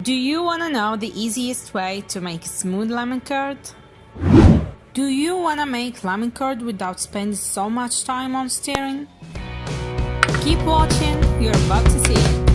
Do you want to know the easiest way to make smooth lemon curd? Do you want to make lemon curd without spending so much time on stirring? Keep watching, you're about to see it.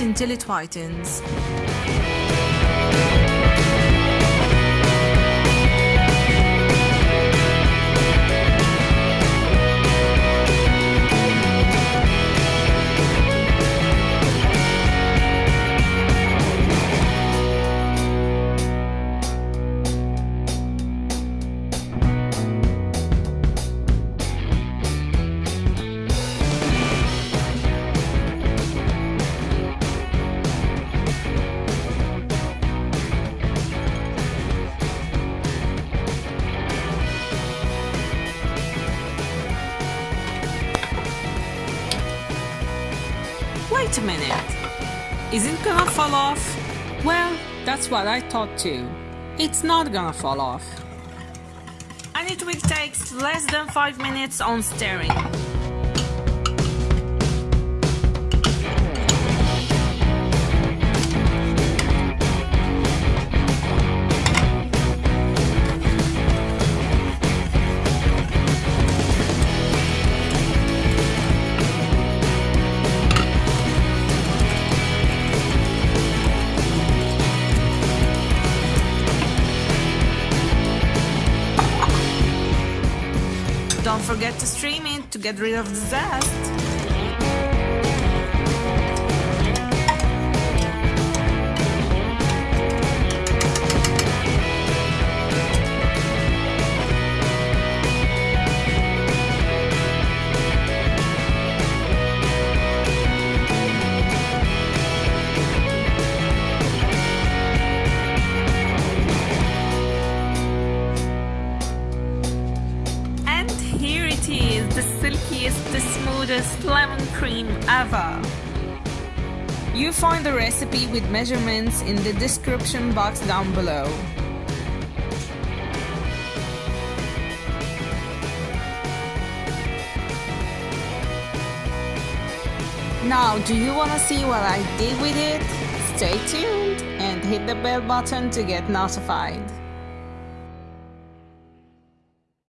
Until it whitens. Wait a minute. Is it gonna fall off? Well, that's what I thought too. It's not gonna fall off. And it will take less than 5 minutes on stirring. Don't forget to stream it to get rid of the zest. It is, the silkiest, the smoothest lemon cream ever. You find the recipe with measurements in the description box down below. Now, do you want to see what I did with it? Stay tuned and hit the bell button to get notified.